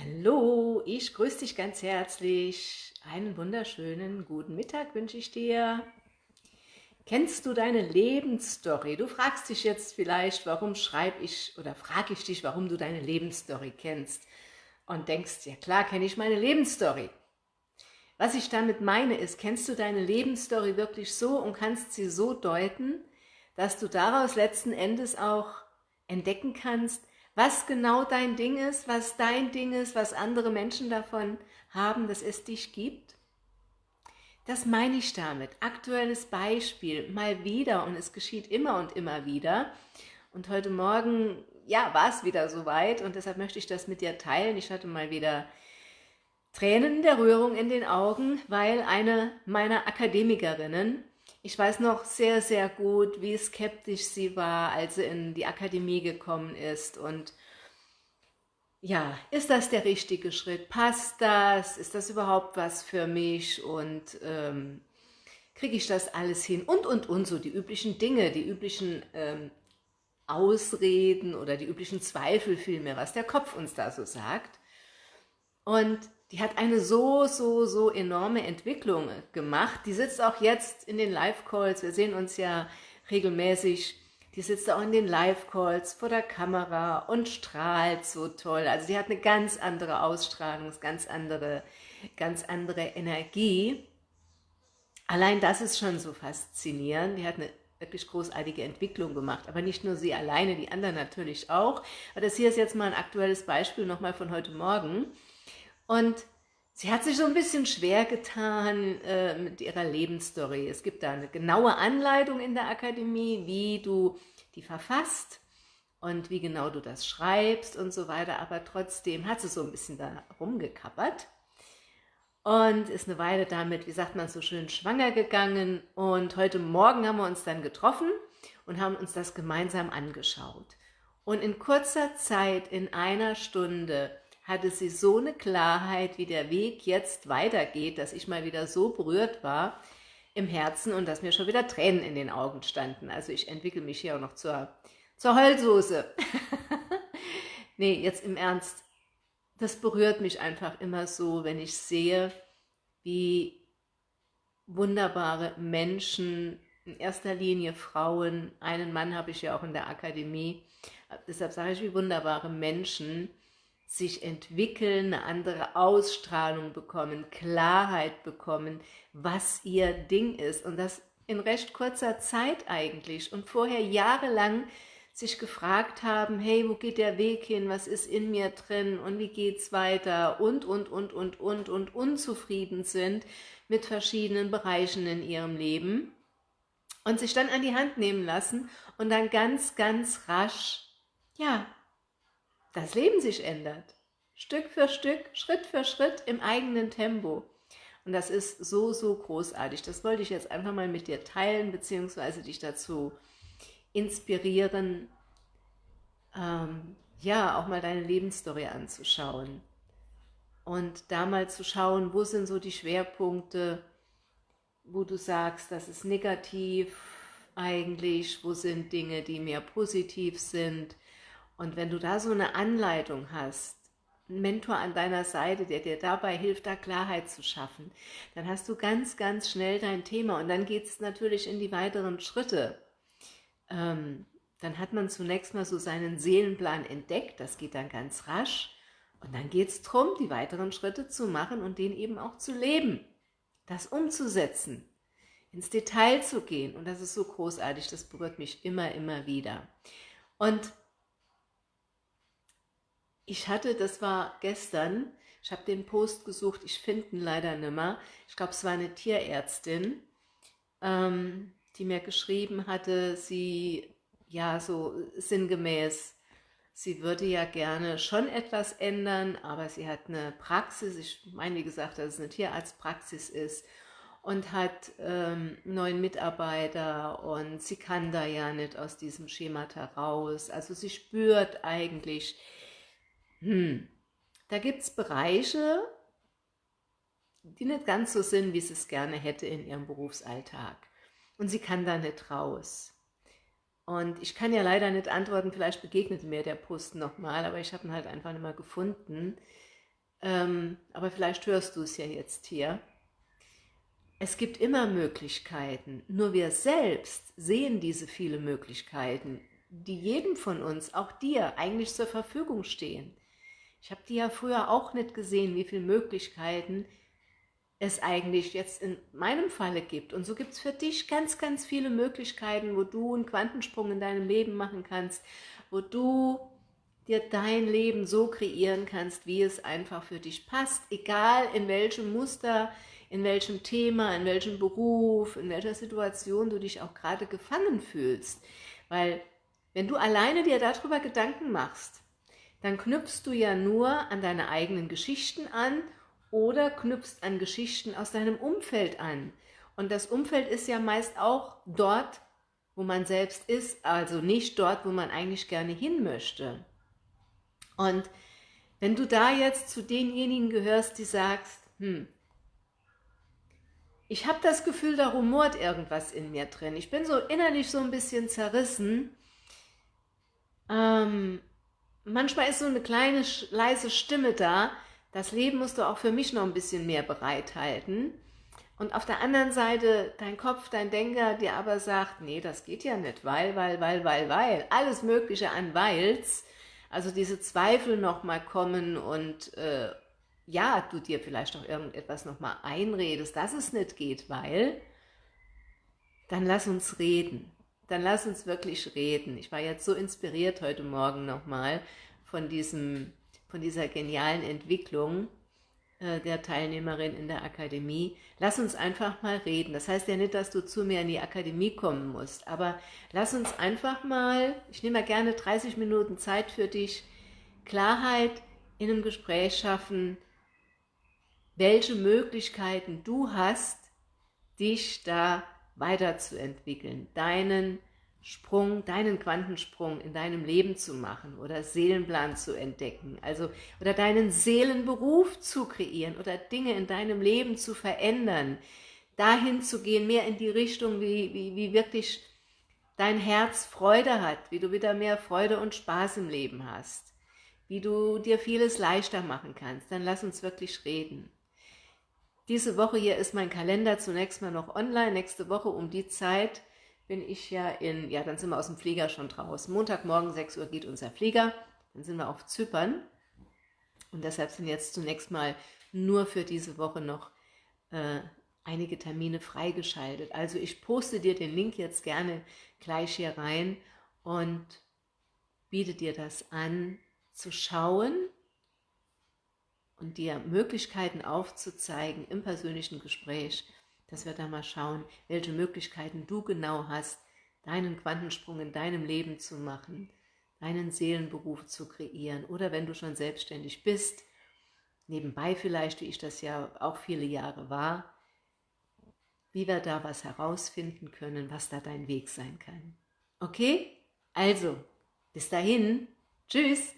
Hallo, ich grüße dich ganz herzlich. Einen wunderschönen guten Mittag wünsche ich dir. Kennst du deine Lebensstory? Du fragst dich jetzt vielleicht, warum schreibe ich oder frage ich dich, warum du deine Lebensstory kennst und denkst, ja klar kenne ich meine Lebensstory. Was ich damit meine ist, kennst du deine Lebensstory wirklich so und kannst sie so deuten, dass du daraus letzten Endes auch entdecken kannst, was genau dein Ding ist, was dein Ding ist, was andere Menschen davon haben, dass es dich gibt? Das meine ich damit. Aktuelles Beispiel, mal wieder und es geschieht immer und immer wieder. Und heute Morgen, ja, war es wieder soweit und deshalb möchte ich das mit dir teilen. Ich hatte mal wieder Tränen der Rührung in den Augen, weil eine meiner Akademikerinnen ich weiß noch sehr, sehr gut, wie skeptisch sie war, als sie in die Akademie gekommen ist und ja, ist das der richtige Schritt? Passt das? Ist das überhaupt was für mich? Und ähm, kriege ich das alles hin? Und, und, und, so die üblichen Dinge, die üblichen ähm, Ausreden oder die üblichen Zweifel vielmehr, was der Kopf uns da so sagt. Und die hat eine so, so, so enorme Entwicklung gemacht. Die sitzt auch jetzt in den Live-Calls, wir sehen uns ja regelmäßig, die sitzt auch in den Live-Calls vor der Kamera und strahlt so toll. Also die hat eine ganz andere Ausstrahlung, ganz andere, ganz andere Energie. Allein das ist schon so faszinierend. Die hat eine wirklich großartige Entwicklung gemacht. Aber nicht nur sie alleine, die anderen natürlich auch. Aber das hier ist jetzt mal ein aktuelles Beispiel nochmal von heute Morgen. Und sie hat sich so ein bisschen schwer getan äh, mit ihrer Lebensstory. Es gibt da eine genaue Anleitung in der Akademie, wie du die verfasst und wie genau du das schreibst und so weiter. Aber trotzdem hat sie so ein bisschen da rumgekappert und ist eine Weile damit, wie sagt man so schön, schwanger gegangen. Und heute Morgen haben wir uns dann getroffen und haben uns das gemeinsam angeschaut. Und in kurzer Zeit, in einer Stunde, hatte sie so eine Klarheit, wie der Weg jetzt weitergeht, dass ich mal wieder so berührt war im Herzen und dass mir schon wieder Tränen in den Augen standen. Also ich entwickle mich hier auch noch zur, zur Heulsoße. nee, jetzt im Ernst, das berührt mich einfach immer so, wenn ich sehe, wie wunderbare Menschen, in erster Linie Frauen, einen Mann habe ich ja auch in der Akademie, deshalb sage ich, wie wunderbare Menschen sich entwickeln, eine andere Ausstrahlung bekommen, Klarheit bekommen, was ihr Ding ist. Und das in recht kurzer Zeit eigentlich. Und vorher jahrelang sich gefragt haben, hey, wo geht der Weg hin, was ist in mir drin? Und wie geht's weiter? Und, und, und, und, und, und unzufrieden sind mit verschiedenen Bereichen in ihrem Leben und sich dann an die Hand nehmen lassen und dann ganz, ganz rasch, ja, das Leben sich ändert. Stück für Stück, Schritt für Schritt im eigenen Tempo. Und das ist so, so großartig. Das wollte ich jetzt einfach mal mit dir teilen, beziehungsweise dich dazu inspirieren, ähm, ja, auch mal deine Lebensstory anzuschauen. Und da mal zu schauen, wo sind so die Schwerpunkte, wo du sagst, das ist negativ eigentlich, wo sind Dinge, die mehr positiv sind, und wenn du da so eine Anleitung hast, einen Mentor an deiner Seite, der dir dabei hilft, da Klarheit zu schaffen, dann hast du ganz, ganz schnell dein Thema und dann geht es natürlich in die weiteren Schritte. Ähm, dann hat man zunächst mal so seinen Seelenplan entdeckt, das geht dann ganz rasch und dann geht es darum, die weiteren Schritte zu machen und den eben auch zu leben, das umzusetzen, ins Detail zu gehen und das ist so großartig, das berührt mich immer, immer wieder. Und ich hatte, das war gestern, ich habe den Post gesucht, ich finde ihn leider nicht mehr. Ich glaube, es war eine Tierärztin, ähm, die mir geschrieben hatte, sie, ja, so sinngemäß, sie würde ja gerne schon etwas ändern, aber sie hat eine Praxis, ich meine, wie gesagt, dass es eine Tierarztpraxis ist und hat ähm, neuen Mitarbeiter und sie kann da ja nicht aus diesem Schemata raus. Also sie spürt eigentlich, hm, da gibt es Bereiche, die nicht ganz so sind, wie sie es gerne hätte in ihrem Berufsalltag. Und sie kann da nicht raus. Und ich kann ja leider nicht antworten, vielleicht begegnet mir der Post nochmal, aber ich habe ihn halt einfach nicht mehr gefunden. ähm, aber vielleicht hörst du es ja jetzt hier. Es gibt immer Möglichkeiten, nur wir selbst sehen diese viele Möglichkeiten, die jedem von uns, auch dir, eigentlich zur Verfügung stehen. Ich habe die ja früher auch nicht gesehen, wie viele Möglichkeiten es eigentlich jetzt in meinem Falle gibt. Und so gibt es für dich ganz, ganz viele Möglichkeiten, wo du einen Quantensprung in deinem Leben machen kannst, wo du dir dein Leben so kreieren kannst, wie es einfach für dich passt, egal in welchem Muster, in welchem Thema, in welchem Beruf, in welcher Situation du dich auch gerade gefangen fühlst. Weil wenn du alleine dir darüber Gedanken machst, dann knüpfst du ja nur an deine eigenen Geschichten an oder knüpfst an Geschichten aus deinem Umfeld an. Und das Umfeld ist ja meist auch dort, wo man selbst ist, also nicht dort, wo man eigentlich gerne hin möchte. Und wenn du da jetzt zu denjenigen gehörst, die sagst, hm, ich habe das Gefühl, da rumort irgendwas in mir drin. Ich bin so innerlich so ein bisschen zerrissen. Ähm, manchmal ist so eine kleine, leise Stimme da, das Leben musst du auch für mich noch ein bisschen mehr bereithalten. Und auf der anderen Seite dein Kopf, dein Denker, dir aber sagt, nee, das geht ja nicht, weil, weil, weil, weil, weil, alles mögliche an Weils, also diese Zweifel nochmal kommen und äh, ja, du dir vielleicht auch irgendetwas nochmal einredest, dass es nicht geht, weil, dann lass uns reden. Dann lass uns wirklich reden. Ich war jetzt so inspiriert heute Morgen nochmal von von dieser genialen Entwicklung äh, der Teilnehmerin in der Akademie. Lass uns einfach mal reden. Das heißt ja nicht, dass du zu mir in die Akademie kommen musst, aber lass uns einfach mal, ich nehme mal gerne 30 Minuten Zeit für dich, Klarheit in einem Gespräch schaffen, welche Möglichkeiten du hast, dich da weiterzuentwickeln, deinen Sprung, deinen Quantensprung in deinem Leben zu machen oder Seelenplan zu entdecken, also oder deinen Seelenberuf zu kreieren oder Dinge in deinem Leben zu verändern, dahin zu gehen, mehr in die Richtung, wie, wie, wie wirklich dein Herz Freude hat, wie du wieder mehr Freude und Spaß im Leben hast, wie du dir vieles leichter machen kannst, dann lass uns wirklich reden. Diese Woche hier ist mein Kalender zunächst mal noch online, nächste Woche um die Zeit, bin ich ja in, ja, dann sind wir aus dem Flieger schon draußen. Montagmorgen 6 Uhr geht unser Flieger, dann sind wir auf Zypern. Und deshalb sind jetzt zunächst mal nur für diese Woche noch äh, einige Termine freigeschaltet. Also ich poste dir den Link jetzt gerne gleich hier rein und biete dir das an, zu schauen und dir Möglichkeiten aufzuzeigen im persönlichen Gespräch, dass wir da mal schauen, welche Möglichkeiten du genau hast, deinen Quantensprung in deinem Leben zu machen, deinen Seelenberuf zu kreieren oder wenn du schon selbstständig bist, nebenbei vielleicht, wie ich das ja auch viele Jahre war, wie wir da was herausfinden können, was da dein Weg sein kann. Okay? Also, bis dahin, tschüss!